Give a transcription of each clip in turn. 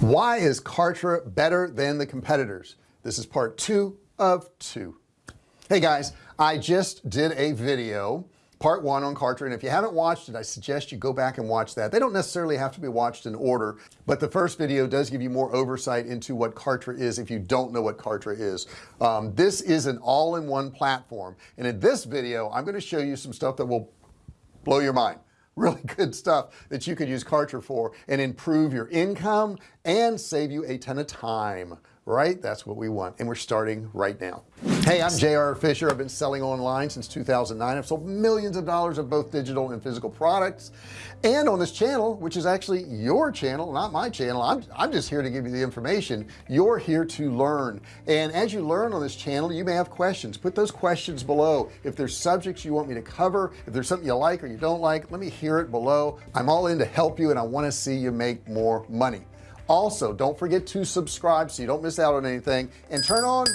why is Kartra better than the competitors? This is part two of two. Hey guys I just did a video part one on Kartra and if you haven't watched it I suggest you go back and watch that. They don't necessarily have to be watched in order but the first video does give you more oversight into what Kartra is if you don't know what Kartra is. Um, this is an all-in-one platform and in this video I'm going to show you some stuff that will blow your mind. Really good stuff that you could use Kartra for and improve your income and save you a ton of time right? That's what we want and we're starting right now. Hey I'm JR Fisher. I've been selling online since 2009 I've sold millions of dollars of both digital and physical products. And on this channel which is actually your channel not my channel I'm, I'm just here to give you the information. You're here to learn. And as you learn on this channel you may have questions. Put those questions below. If there's subjects you want me to cover if there's something you like or you don't like let me hear it below. I'm all in to help you and I want to see you make more money also don't forget to subscribe so you don't miss out on anything. And turn on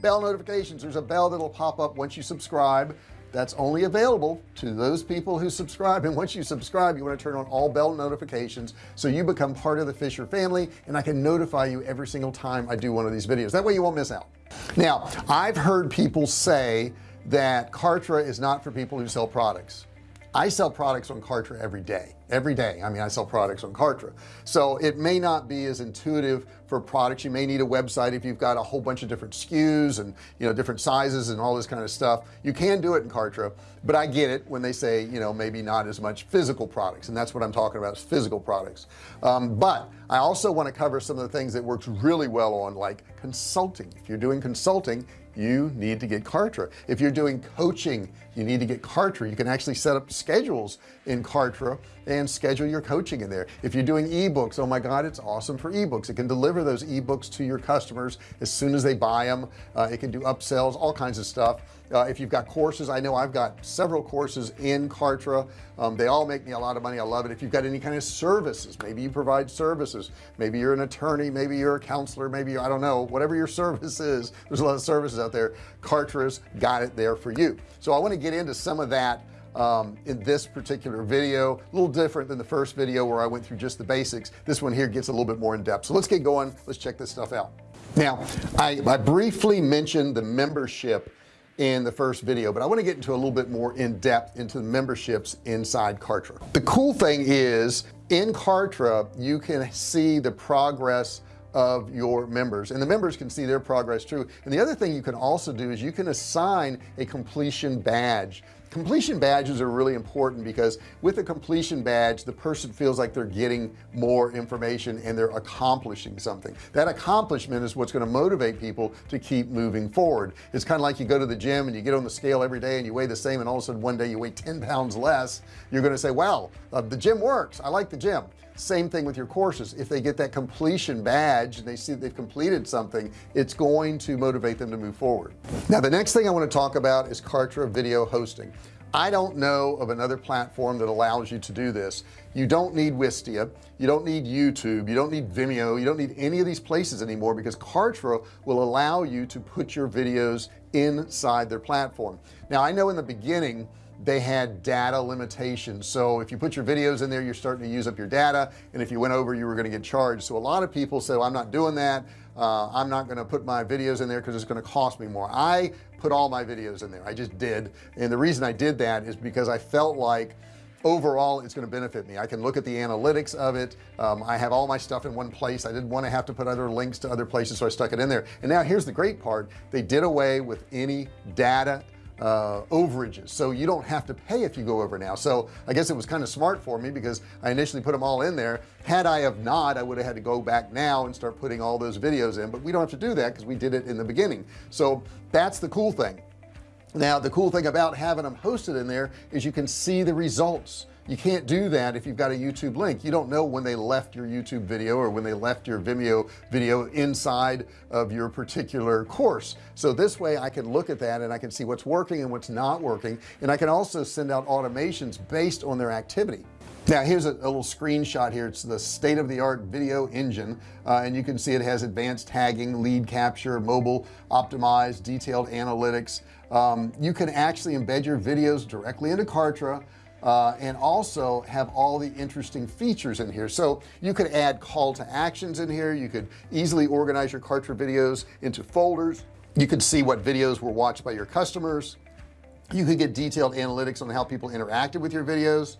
bell notifications. There's a bell that'll pop up once you subscribe. That's only available to those people who subscribe. And once you subscribe you want to turn on all bell notifications so you become part of the Fisher family and I can notify you every single time I do one of these videos. That way you won't miss out. Now I've heard people say that Kartra is not for people who sell products. I sell products on Kartra every day every day. I mean I sell products on Kartra. So it may not be as intuitive for products. You may need a website if you've got a whole bunch of different SKUs and you know different sizes and all this kind of stuff. You can do it in Kartra but I get it when they say you know maybe not as much physical products and that's what I'm talking about is physical products. Um, but I also want to cover some of the things that works really well on like consulting. If you're doing consulting you need to get Kartra. If you're doing coaching you need to get Kartra. You can actually set up schedules in Kartra and schedule your coaching in there. If you're doing ebooks oh my god it's awesome for ebooks. It can deliver those ebooks to your customers as soon as they buy them uh, it can do upsells all kinds of stuff. Uh, if you've got courses I know I've got several courses in Kartra. Um, they all make me a lot of money. I love it. If you've got any kind of services maybe you provide services. Maybe you're an attorney maybe you're a counselor maybe I don't know whatever your service is there's a lot of services out there. Kartra's got it there for you. So I want to get into some of that um, in this particular video. A little different than the first video where I went through just the basics. This one here gets a little bit more in depth. So let's get going. Let's check this stuff out. Now I, I briefly mentioned the membership in the first video but I want to get into a little bit more in depth into the memberships inside Kartra. The cool thing is in Kartra you can see the progress of your members and the members can see their progress too. And the other thing you can also do is you can assign a completion badge completion badges are really important because with a completion badge the person feels like they're getting more information and they're accomplishing something. That accomplishment is what's going to motivate people to keep moving forward. It's kind of like you go to the gym and you get on the scale every day and you weigh the same and all of a sudden one day you weigh 10 pounds less you're going to say wow uh, the gym works. I like the gym same thing with your courses. If they get that completion badge and they see they've completed something it's going to motivate them to move forward. Now the next thing I want to talk about is Kartra video hosting. I don't know of another platform that allows you to do this. You don't need Wistia you don't need YouTube you don't need Vimeo you don't need any of these places anymore because Kartra will allow you to put your videos inside their platform. Now I know in the beginning they had data limitations. So if you put your videos in there you're starting to use up your data. And if you went over you were going to get charged. So a lot of people say well, I'm not doing that. Uh, I'm not going to put my videos in there because it's going to cost me more. I put all my videos in there. I just did. And the reason I did that is because I felt like overall it's going to benefit me. I can look at the analytics of it. Um, I have all my stuff in one place. I didn't want to have to put other links to other places so I stuck it in there. And now here's the great part. They did away with any data uh, overages. So you don't have to pay if you go over now. So I guess it was kind of smart for me because I initially put them all in there. Had I have not I would have had to go back now and start putting all those videos in but we don't have to do that because we did it in the beginning. So that's the cool thing. Now the cool thing about having them hosted in there is you can see the results you can't do that if you've got a YouTube link. You don't know when they left your YouTube video or when they left your Vimeo video inside of your particular course. So this way I can look at that and I can see what's working and what's not working. And I can also send out automations based on their activity. Now here's a, a, little screenshot here. It's the state-of-the-art video engine uh, and you can see it has advanced tagging lead capture mobile optimized detailed analytics. Um, you can actually embed your videos directly into Kartra uh, and also have all the interesting features in here. So you could add call to actions in here. You could easily organize your Kartra videos into folders. You could see what videos were watched by your customers. You could get detailed analytics on how people interacted with your videos.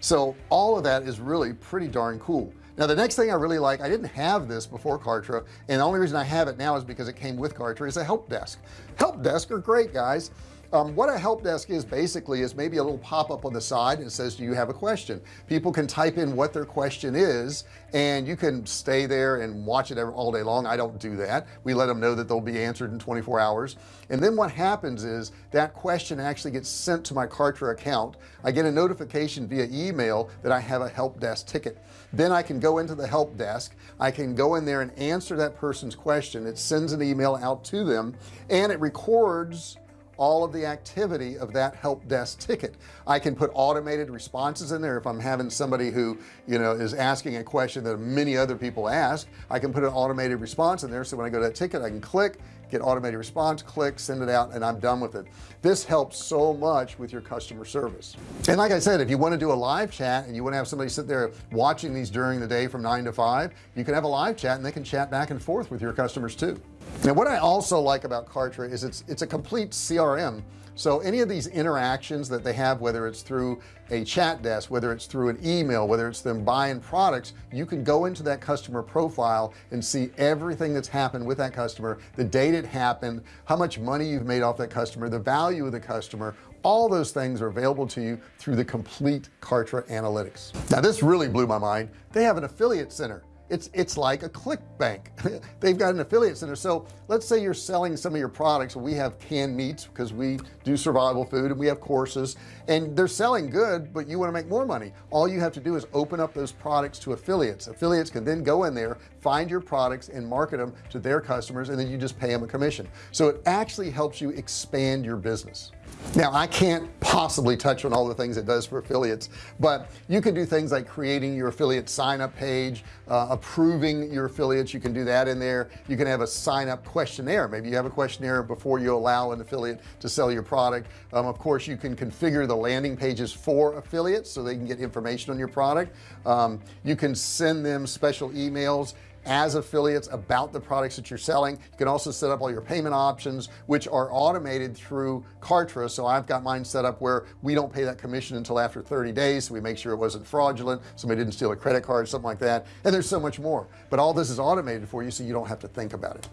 So all of that is really pretty darn cool. Now the next thing I really like I didn't have this before Kartra and the only reason I have it now is because it came with Kartra is a help desk. Help desk are great guys um, what a help desk is basically is maybe a little pop-up on the side and says do you have a question? People can type in what their question is and you can stay there and watch it all day long. I don't do that. We let them know that they'll be answered in 24 hours. And then what happens is that question actually gets sent to my Kartra account. I get a notification via email that I have a help desk ticket. Then I can go into the help desk. I can go in there and answer that person's question. It sends an email out to them and it records all of the activity of that help desk ticket. I can put automated responses in there. If I'm having somebody who you know is asking a question that many other people ask I can put an automated response in there. So when I go to that ticket I can click get automated response click send it out and I'm done with it. This helps so much with your customer service. And like I said if you want to do a live chat and you want to have somebody sit there watching these during the day from nine to five you can have a live chat and they can chat back and forth with your customers too. Now what I also like about Kartra is it's it's a complete CRM so any of these interactions that they have whether it's through a chat desk whether it's through an email whether it's them buying products you can go into that customer profile and see everything that's happened with that customer the date it happened how much money you've made off that customer the value of the customer. All those things are available to you through the complete Kartra analytics. Now this really blew my mind. They have an affiliate center it's it's like a ClickBank they've got an affiliate center. So let's say you're selling some of your products. We have canned meats because we do survival food and we have courses and they're selling good but you want to make more money. All you have to do is open up those products to affiliates. Affiliates can then go in there find your products and market them to their customers and then you just pay them a commission. So it actually helps you expand your business. Now I can't possibly touch on all the things it does for affiliates but you can do things like creating your affiliate sign up page uh, approving your affiliates. You can do that in there. You can have a sign up questionnaire. Maybe you have a questionnaire before you allow an affiliate to sell your product. Um, of course you can configure the landing pages for affiliates so they can get information on your product. Um, you can send them special emails as affiliates about the products that you're selling. You can also set up all your payment options which are automated through Kartra. So I've got mine set up where we don't pay that commission until after 30 days so we make sure it wasn't fraudulent somebody didn't steal a credit card something like that. And there's so much more. But all this is automated for you so you don't have to think about it.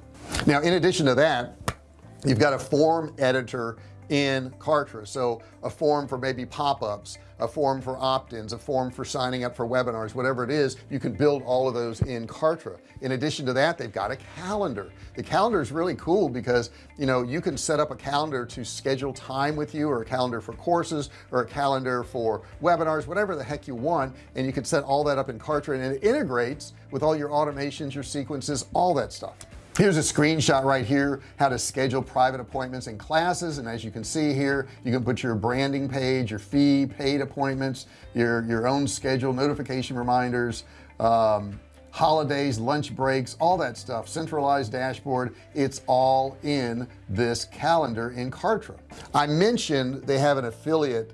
Now in addition to that you've got a form editor in Kartra. So a form for maybe pop-ups a form for opt-ins a form for signing up for webinars whatever it is you can build all of those in Kartra. In addition to that they've got a calendar. The calendar is really cool because you know you can set up a calendar to schedule time with you or a calendar for courses or a calendar for webinars whatever the heck you want and you can set all that up in Kartra and it integrates with all your automations your sequences all that stuff here's a screenshot right here how to schedule private appointments and classes and as you can see here you can put your branding page your fee paid appointments your your own schedule notification reminders um, holidays lunch breaks all that stuff centralized dashboard it's all in this calendar in Kartra. I mentioned they have an affiliate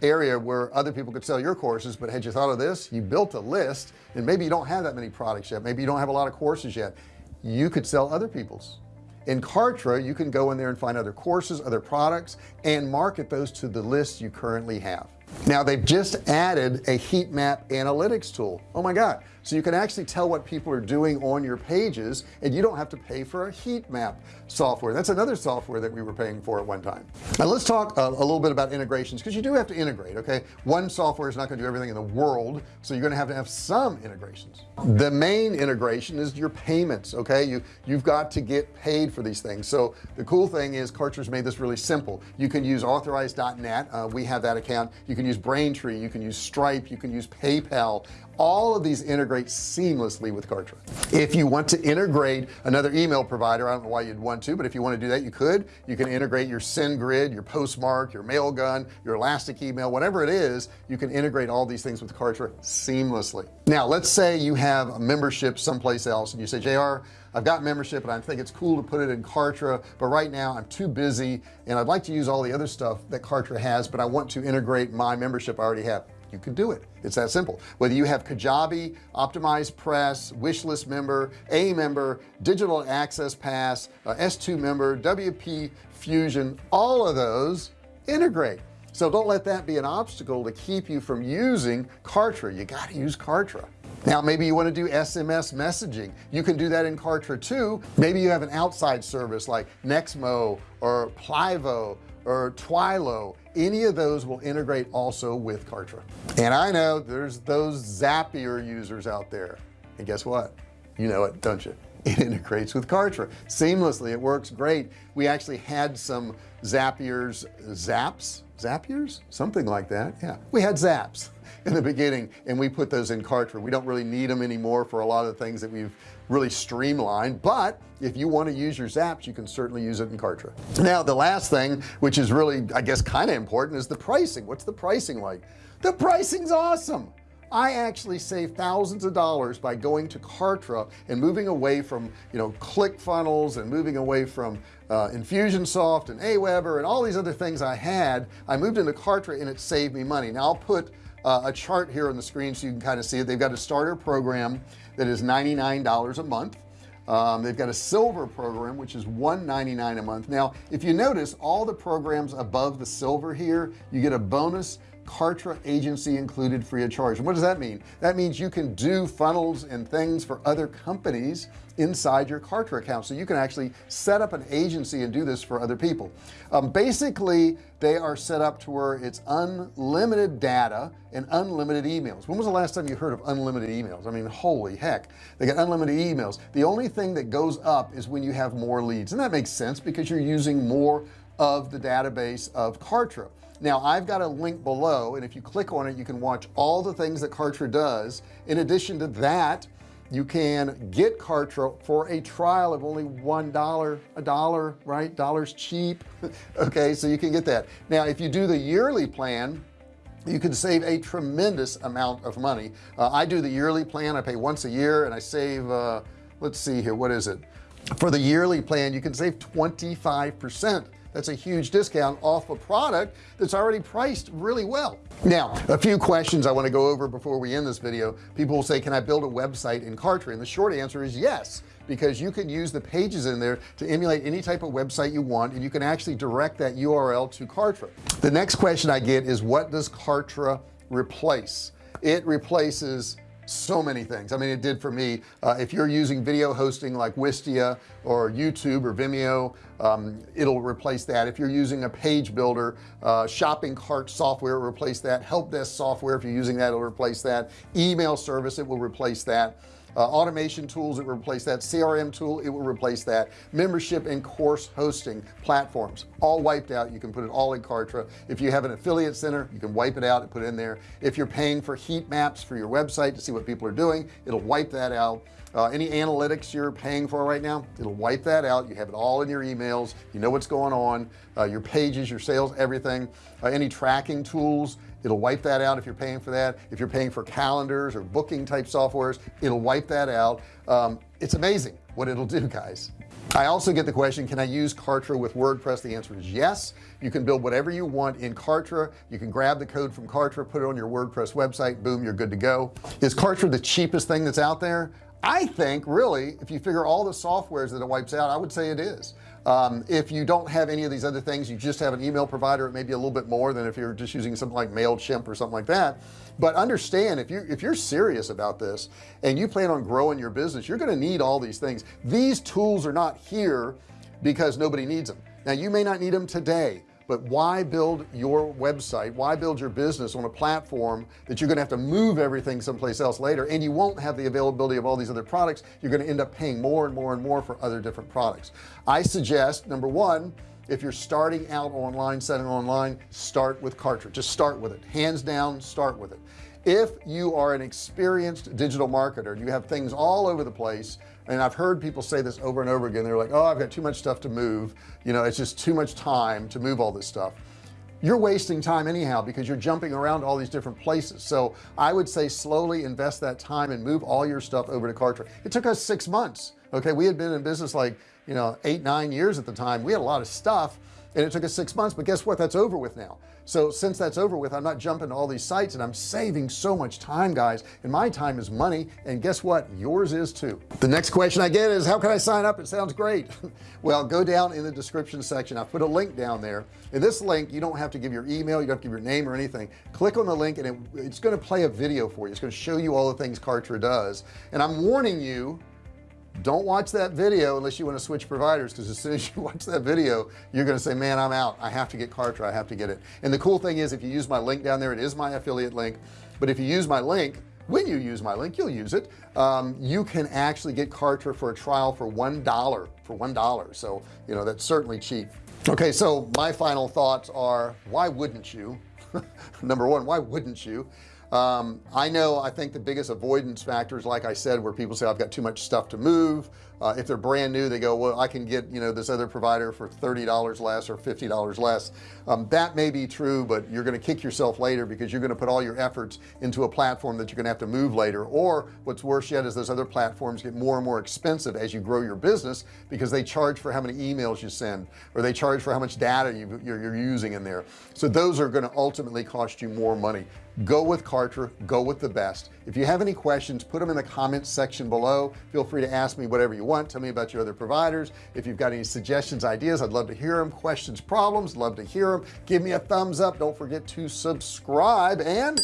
area where other people could sell your courses but had you thought of this? You built a list and maybe you don't have that many products yet. Maybe you don't have a lot of courses yet you could sell other people's. In Kartra you can go in there and find other courses other products and market those to the list you currently have. Now they've just added a heat map analytics tool. Oh my god so you can actually tell what people are doing on your pages and you don't have to pay for a heat map software. That's another software that we were paying for at one time. Now let's talk uh, a little bit about integrations because you do have to integrate okay? One software is not going to do everything in the world so you're going to have to have some integrations. The main integration is your payments okay? You you've got to get paid for these things. So the cool thing is Kartra's made this really simple. You can use authorize.net uh, we have that account. You can use Braintree you can use Stripe you can use PayPal all of these integrate seamlessly with Kartra. If you want to integrate another email provider I don't know why you'd want to but if you want to do that you could. You can integrate your SendGrid your Postmark your Mailgun your elastic email whatever it is you can integrate all these things with Kartra seamlessly. Now let's say you have a membership someplace else and you say JR I've got membership and I think it's cool to put it in Kartra but right now I'm too busy and I'd like to use all the other stuff that Kartra has but I want to integrate my membership I already have you can do it. It's that simple. Whether you have Kajabi OptimizePress wish list member a member digital access pass uh, s2 member WP fusion all of those integrate. So don't let that be an obstacle to keep you from using Kartra. You got to use Kartra. Now maybe you want to do SMS messaging. You can do that in Kartra too. Maybe you have an outside service like Nexmo or Plivo or Twilio any of those will integrate also with Kartra. And I know there's those Zapier users out there. And guess what? You know it don't you? It integrates with Kartra. Seamlessly it works great. We actually had some Zapiers zaps Zapiers? Something like that yeah. We had zaps in the beginning and we put those in Kartra. We don't really need them anymore for a lot of the things that we've really streamlined but if you want to use your zaps you can certainly use it in Kartra. Now the last thing which is really I guess kind of important is the pricing. What's the pricing like? The pricing's awesome. I actually save thousands of dollars by going to Kartra and moving away from you know ClickFunnels and moving away from uh, Infusionsoft and Aweber and all these other things I had. I moved into Kartra and it saved me money. Now I'll put uh, a chart here on the screen so you can kind of see it. They've got a starter program that is $99 a month. Um, they've got a silver program which is 199 a month. Now if you notice all the programs above the silver here you get a bonus Kartra agency included free of charge. And what does that mean? That means you can do funnels and things for other companies inside your Kartra account. So you can actually set up an agency and do this for other people. Um, basically they are set up to where it's unlimited data and unlimited emails. When was the last time you heard of unlimited emails? I mean holy heck. They got unlimited emails. The only thing that goes up is when you have more leads. And that makes sense because you're using more of the database of Kartra now I've got a link below and if you click on it you can watch all the things that Kartra does. In addition to that you can get Kartra for a trial of only one dollar a dollar right? Dollars cheap. Okay so you can get that. Now if you do the yearly plan you can save a tremendous amount of money. Uh, I do the yearly plan. I pay once a year and I save uh, let's see here what is it? For the yearly plan you can save 25 percent that's a huge discount off a product that's already priced really well. Now a few questions I want to go over before we end this video. People will say can I build a website in Kartra? And the short answer is yes because you can use the pages in there to emulate any type of website you want and you can actually direct that URL to Kartra. The next question I get is what does Kartra replace? It replaces so many things. I mean it did for me. Uh, if you're using video hosting like Wistia or YouTube or Vimeo um, it'll replace that. If you're using a page builder uh, shopping cart software will replace that. Help desk software if you're using that it'll replace that. Email service it will replace that uh, automation tools it will replace that CRM tool it will replace that membership and course hosting platforms all wiped out. You can put it all in Kartra. If you have an affiliate center you can wipe it out and put it in there. If you're paying for heat maps for your website to see what people are doing it'll wipe that out. Uh, any analytics you're paying for right now it'll wipe that out. You have it all in your emails. You know what's going on uh, your pages your sales everything. Uh, any tracking tools it'll wipe that out if you're paying for that. If you're paying for calendars or booking type softwares it'll wipe that out. Um, it's amazing what it'll do guys. I also get the question can I use Kartra with WordPress? The answer is yes. You can build whatever you want in Kartra. You can grab the code from Kartra put it on your WordPress website boom you're good to go. Is Kartra the cheapest thing that's out there I think really if you figure all the softwares that it wipes out I would say it is. Um, if you don't have any of these other things you just have an email provider it may be a little bit more than if you're just using something like MailChimp or something like that. But understand if you if you're serious about this and you plan on growing your business you're going to need all these things. These tools are not here because nobody needs them. Now you may not need them today but why build your website? Why build your business on a platform that you're gonna have to move everything someplace else later and you won't have the availability of all these other products? You're going to end up paying more and more and more for other different products. I suggest number one if you're starting out online setting online start with Kartra. Just start with it. Hands down start with it. If you are an experienced digital marketer and you have things all over the place and I've heard people say this over and over again. They're like oh I've got too much stuff to move. You know it's just too much time to move all this stuff. You're wasting time anyhow because you're jumping around all these different places. So I would say slowly invest that time and move all your stuff over to Kartra it took us six months okay? We had been in business like you know eight nine years at the time. We had a lot of stuff and it took us six months but guess what? That's over with now. So since that's over with I'm not jumping to all these sites and I'm saving so much time guys. And my time is money and guess what? Yours is too. The next question I get is how can I sign up? It sounds great. Well go down in the description section. I put a link down there. In this link you don't have to give your email you don't have to give your name or anything. Click on the link and it, it's going to play a video for you. It's going to show you all the things Kartra does. And I'm warning you don't watch that video unless you want to switch providers because as soon as you watch that video you're going to say man I'm out. I have to get Kartra. I have to get it. And the cool thing is if you use my link down there it is my affiliate link but if you use my link when you use my link you'll use it. Um, you can actually get Kartra for a trial for one dollar for one dollar. So you know that's certainly cheap. Okay so my final thoughts are why wouldn't you? Number one why wouldn't you um, I know I think the biggest avoidance factors like I said where people say I've got too much stuff to move uh, if they're brand new they go well I can get you know this other provider for $30 less or $50 less. Um, that may be true but you're going to kick yourself later because you're going to put all your efforts into a platform that you're going to have to move later. Or what's worse yet is those other platforms get more and more expensive as you grow your business because they charge for how many emails you send or they charge for how much data you, you're using in there. So those are going to ultimately cost you more money go with Kartra go with the best. If you have any questions put them in the comments section below. Feel free to ask me whatever you want. Tell me about your other providers. If you've got any suggestions ideas I'd love to hear them questions problems love to hear them give me a thumbs up. Don't forget to subscribe. And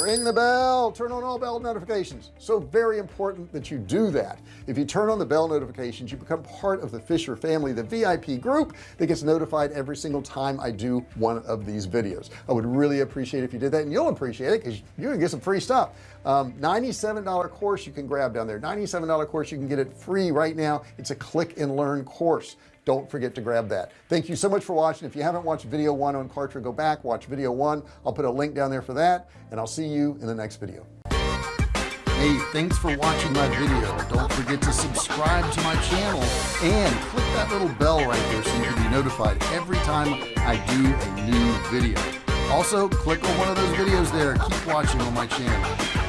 ring the bell. Turn on all bell notifications. So very important that you do that. If you turn on the bell notifications you become part of the Fisher family the VIP group that gets notified every single time I do one of these videos. I would really appreciate if you did that and you'll appreciate it because you're gonna get some free stuff um, $97 course you can grab down there. $97 course you can get it free right now. It's a click and learn course. Don't forget to grab that. Thank you so much for watching. If you haven't watched video one on Kartra go back watch video one. I'll put a link down there for that and I'll see you in the next video. Hey thanks for watching my video. Don't forget to subscribe to my channel and click that little bell right there so you can be notified every time I do a new video. Also click on one of those videos there. Keep watching on my channel